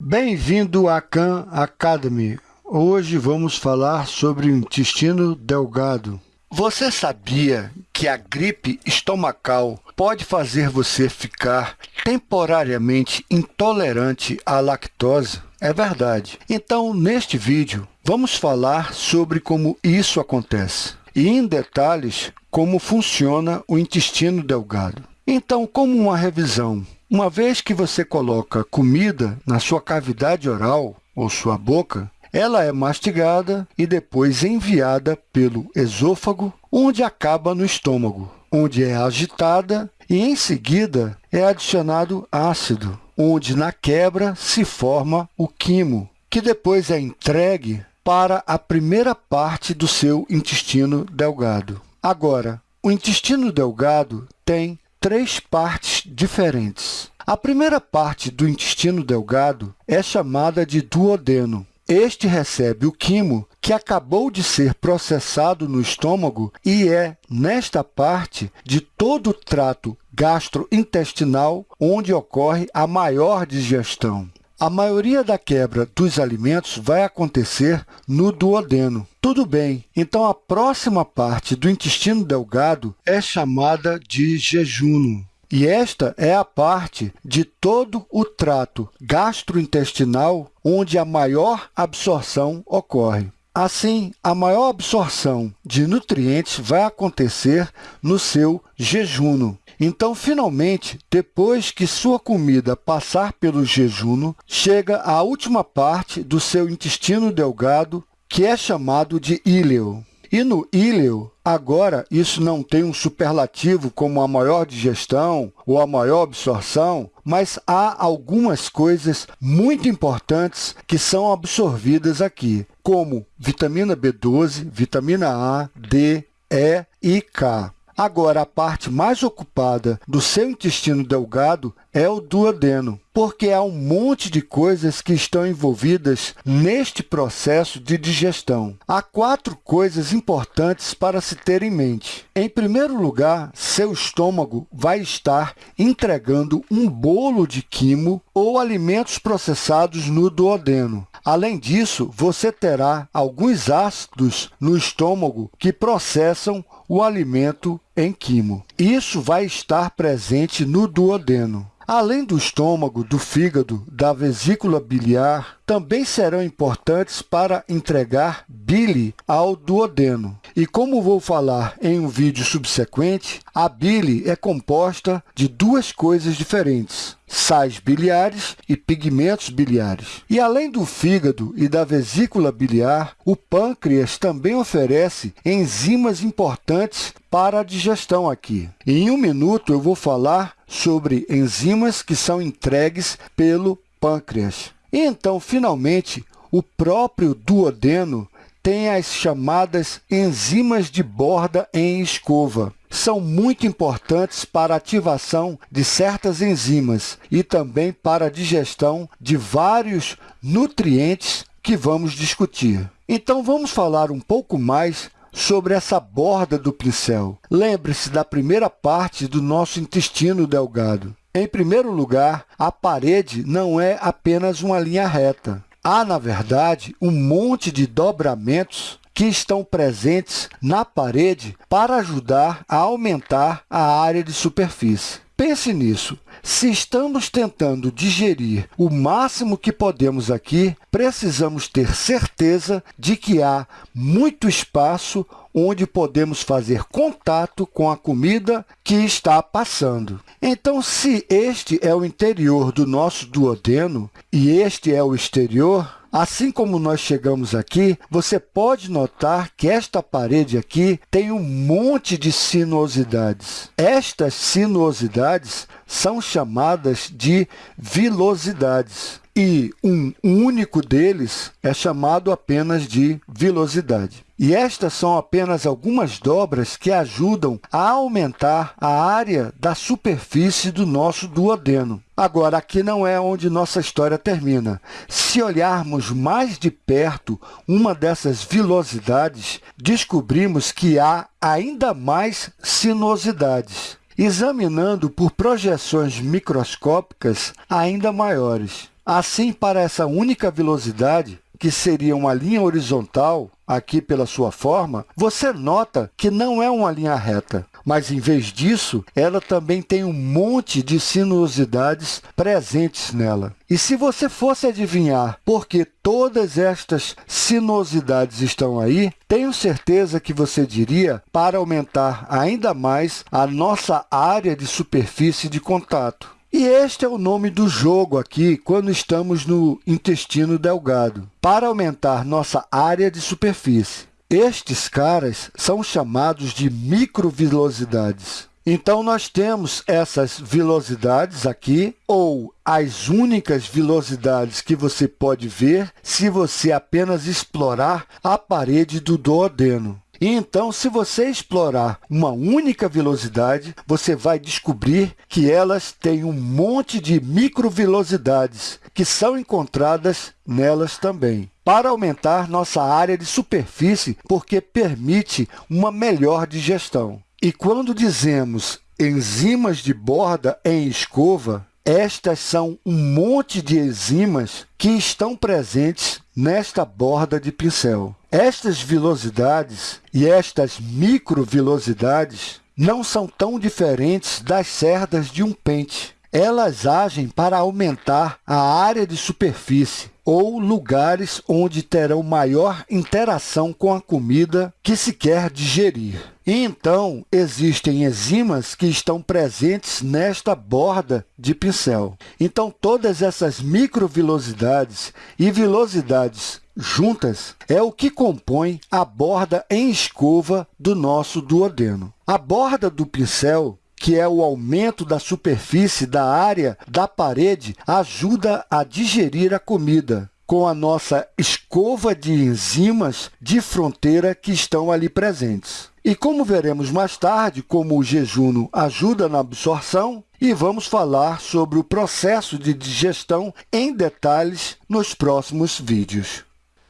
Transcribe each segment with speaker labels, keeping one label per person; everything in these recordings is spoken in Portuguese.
Speaker 1: Bem-vindo à Khan Academy. Hoje vamos falar sobre o intestino delgado. Você sabia que a gripe estomacal pode fazer você ficar temporariamente intolerante à lactose? É verdade. Então, neste vídeo, vamos falar sobre como isso acontece e, em detalhes, como funciona o intestino delgado. Então, como uma revisão, uma vez que você coloca comida na sua cavidade oral ou sua boca, ela é mastigada e depois enviada pelo esôfago, onde acaba no estômago, onde é agitada e, em seguida, é adicionado ácido, onde, na quebra, se forma o quimo, que depois é entregue para a primeira parte do seu intestino delgado. Agora, o intestino delgado tem três partes diferentes. A primeira parte do intestino delgado é chamada de duodeno. Este recebe o quimo que acabou de ser processado no estômago e é nesta parte de todo o trato gastrointestinal onde ocorre a maior digestão. A maioria da quebra dos alimentos vai acontecer no duodeno. Tudo bem, então a próxima parte do intestino delgado é chamada de jejuno. E esta é a parte de todo o trato gastrointestinal onde a maior absorção ocorre. Assim, a maior absorção de nutrientes vai acontecer no seu jejuno. Então, finalmente, depois que sua comida passar pelo jejuno, chega a última parte do seu intestino delgado, que é chamado de íleo. E no íleo, agora, isso não tem um superlativo como a maior digestão ou a maior absorção, mas há algumas coisas muito importantes que são absorvidas aqui, como vitamina B12, vitamina A, D, E e K. Agora, a parte mais ocupada do seu intestino delgado é o duodeno, porque há um monte de coisas que estão envolvidas neste processo de digestão. Há quatro coisas importantes para se ter em mente. Em primeiro lugar, seu estômago vai estar entregando um bolo de quimo ou alimentos processados no duodeno. Além disso, você terá alguns ácidos no estômago que processam o alimento em quimo. Isso vai estar presente no duodeno. Além do estômago, do fígado, da vesícula biliar, também serão importantes para entregar bile ao duodeno. E como vou falar em um vídeo subsequente, a bile é composta de duas coisas diferentes, sais biliares e pigmentos biliares. E além do fígado e da vesícula biliar, o pâncreas também oferece enzimas importantes para a digestão aqui. Em um minuto, eu vou falar sobre enzimas que são entregues pelo pâncreas. Então, finalmente, o próprio duodeno tem as chamadas enzimas de borda em escova. São muito importantes para a ativação de certas enzimas e também para a digestão de vários nutrientes que vamos discutir. Então, vamos falar um pouco mais sobre essa borda do pincel. Lembre-se da primeira parte do nosso intestino delgado. Em primeiro lugar, a parede não é apenas uma linha reta. Há, na verdade, um monte de dobramentos que estão presentes na parede para ajudar a aumentar a área de superfície. Pense nisso. Se estamos tentando digerir o máximo que podemos aqui, precisamos ter certeza de que há muito espaço onde podemos fazer contato com a comida que está passando. Então, se este é o interior do nosso duodeno e este é o exterior, Assim como nós chegamos aqui, você pode notar que esta parede aqui tem um monte de sinuosidades. Estas sinuosidades são chamadas de vilosidades e um único deles é chamado apenas de vilosidade. E estas são apenas algumas dobras que ajudam a aumentar a área da superfície do nosso duodeno. Agora, aqui não é onde nossa história termina. Se olharmos mais de perto uma dessas vilosidades, descobrimos que há ainda mais sinuosidades, examinando por projeções microscópicas ainda maiores. Assim, para essa única velocidade, que seria uma linha horizontal, aqui pela sua forma, você nota que não é uma linha reta, mas, em vez disso, ela também tem um monte de sinuosidades presentes nela. E se você fosse adivinhar por que todas estas sinuosidades estão aí, tenho certeza que você diria para aumentar ainda mais a nossa área de superfície de contato. E este é o nome do jogo aqui quando estamos no intestino delgado, para aumentar nossa área de superfície. Estes caras são chamados de microvilosidades. Então, nós temos essas velocidades aqui, ou as únicas velocidades que você pode ver se você apenas explorar a parede do duodeno. E então, se você explorar uma única velocidade, você vai descobrir que elas têm um monte de microvelocidades que são encontradas nelas também para aumentar nossa área de superfície, porque permite uma melhor digestão. E quando dizemos enzimas de borda em escova, estas são um monte de enzimas que estão presentes nesta borda de pincel. Estas velocidades e estas microvelocidades não são tão diferentes das cerdas de um pente. Elas agem para aumentar a área de superfície ou lugares onde terão maior interação com a comida que se quer digerir. Então, existem enzimas que estão presentes nesta borda de pincel. Então, todas essas microvelocidades e velocidades juntas é o que compõe a borda em escova do nosso duodeno. A borda do pincel que é o aumento da superfície da área da parede, ajuda a digerir a comida com a nossa escova de enzimas de fronteira que estão ali presentes. E como veremos mais tarde, como o jejum ajuda na absorção, e vamos falar sobre o processo de digestão em detalhes nos próximos vídeos.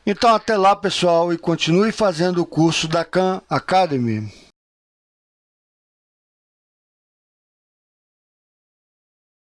Speaker 1: Então, até lá, pessoal, e continue fazendo o curso da Khan Academy.